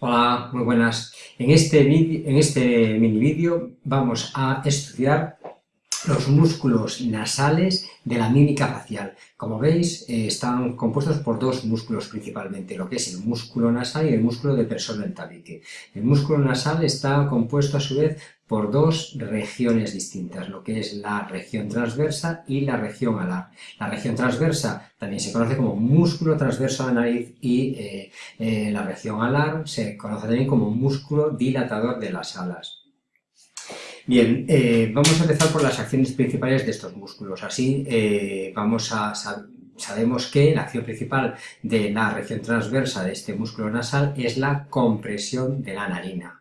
Hola, muy buenas. En este, en este mini vídeo vamos a estudiar los músculos nasales de la mímica facial. Como veis, eh, están compuestos por dos músculos principalmente, lo que es el músculo nasal y el músculo depresor del tabique. El músculo nasal está compuesto a su vez por dos regiones distintas, lo que es la región transversa y la región alar. La región transversa también se conoce como músculo transverso de la nariz y eh, eh, la región alar se conoce también como músculo dilatador de las alas. Bien, eh, vamos a empezar por las acciones principales de estos músculos. Así vamos a sabemos que la acción principal de la región transversa de este músculo nasal es la compresión de la narina.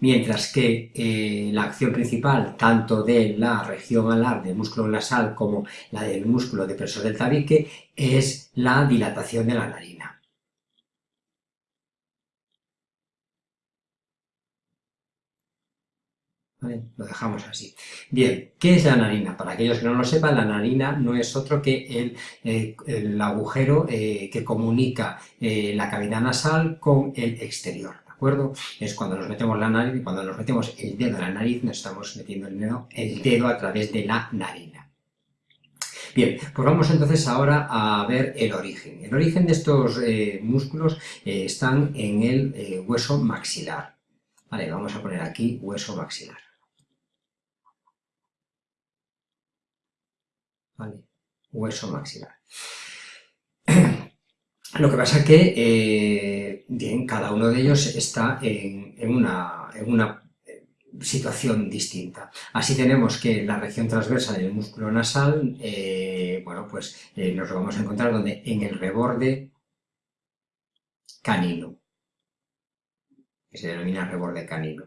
Mientras que eh, la acción principal, tanto de la región alar del músculo nasal como la del músculo depresor del tabique, es la dilatación de la narina. Lo dejamos así. Bien, ¿qué es la narina? Para aquellos que no lo sepan, la narina no es otro que el, eh, agujero eh, que comunica la cavidad nasal con el exterior, ¿de Es cuando nos metemos la nariz, cuando nos metemos el dedo en la nariz, nos estamos metiendo el dedo, el dedo a través de la narina. Bien, pues vamos entonces ahora a ver el origen. El origen de estos músculos están en el hueso maxilar. Vale, vamos a poner aquí hueso maxilar. Hueso maxilar. Lo que pasa es que, eh, bien, cada uno de ellos está en, una, eh, situación distinta. Así tenemos que la región transversa del músculo nasal, eh, bueno, pues nos lo vamos a encontrar donde en el reborde canino, que se denomina reborde canino.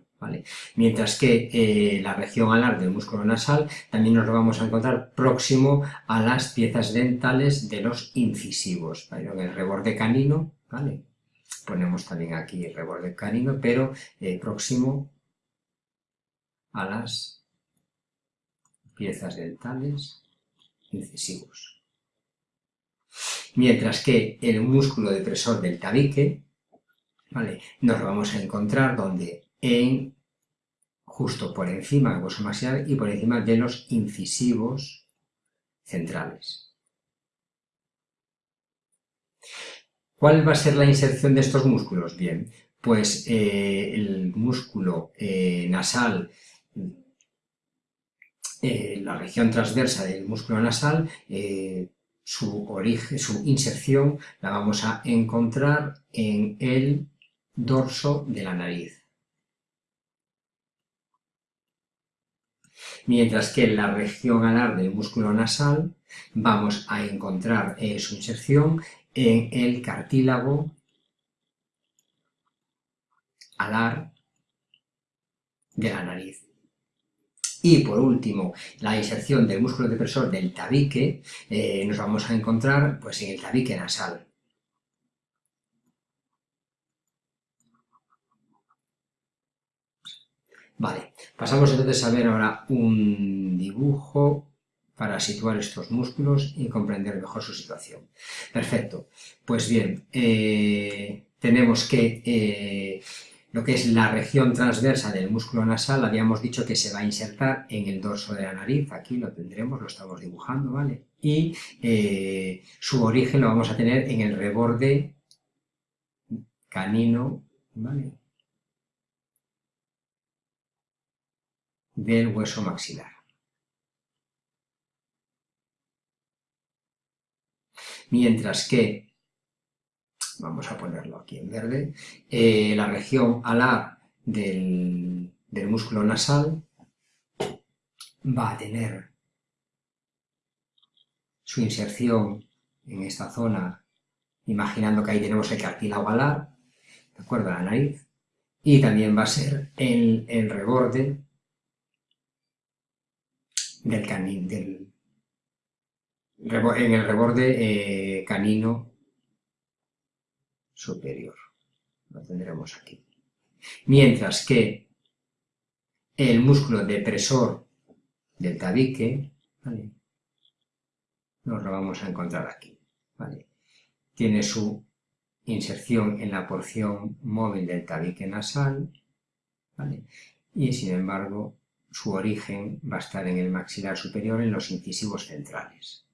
Mientras que eh, la región alar del músculo nasal también nos lo vamos a encontrar próximo a las piezas dentales de los incisivos, En el reborde canino, ¿vale? Ponemos también aquí el reborde canino, pero eh, próximo a las piezas dentales incisivos. Mientras que el músculo depresor del tabique, ¿vale? Nos lo vamos a encontrar donde en justo por encima del hueso maxilar y por encima de los incisivos centrales. ¿Cuál va a ser la inserción de estos músculos? Bien, pues eh, el músculo eh, nasal, eh, la región transversa del músculo nasal, su origen, su inserción la vamos a encontrar en el dorso de la nariz. mientras que en la región alar del músculo nasal vamos a encontrar su inserción en el cartílago alar de la nariz. Y por último, la inserción del músculo depresor del tabique eh, nos vamos a encontrar pues, en el tabique nasal. Vale, pasamos entonces a ver ahora un dibujo para situar estos músculos y comprender mejor su situación. Perfecto, pues bien, eh, tenemos que eh, lo que es la región transversa del músculo nasal, habíamos dicho que se va a insertar en el dorso de la nariz, aquí lo tendremos, lo estamos dibujando, ¿vale? Y eh, su origen lo vamos a tener en el reborde canino, ¿vale? del hueso maxilar. Mientras que, vamos a ponerlo aquí en verde, eh, la región alar del, del músculo nasal va a tener su inserción en esta zona, imaginando que ahí tenemos el cartílago alar, ¿de acuerdo? La nariz, y también va a ser el, el reborde del canino, del, en el reborde eh, canino superior. Lo tendremos aquí. Mientras que el músculo depresor del tabique nos lo vamos a encontrar aquí. ¿vale? Tiene su inserción en la porción móvil del tabique nasal ¿vale? y sin embargo su origen va a estar en el maxilar superior en los incisivos centrales.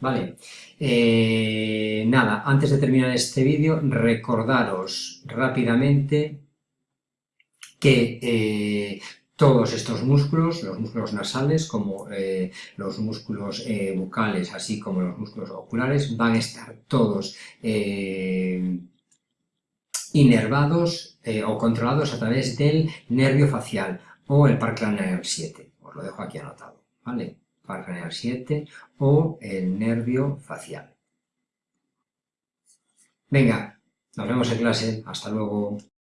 Vale, eh, nada, antes de terminar este vídeo, recordaros rápidamente que eh, todos estos músculos, los músculos nasales, como eh, los músculos bucales, así como los músculos oculares, van a estar todos inervados o controlados a través del nervio facial o el par craneal 7. Os lo dejo aquí anotado, ¿vale? Par craneal 7 o el nervio facial. Venga, nos vemos en clase. Hasta luego.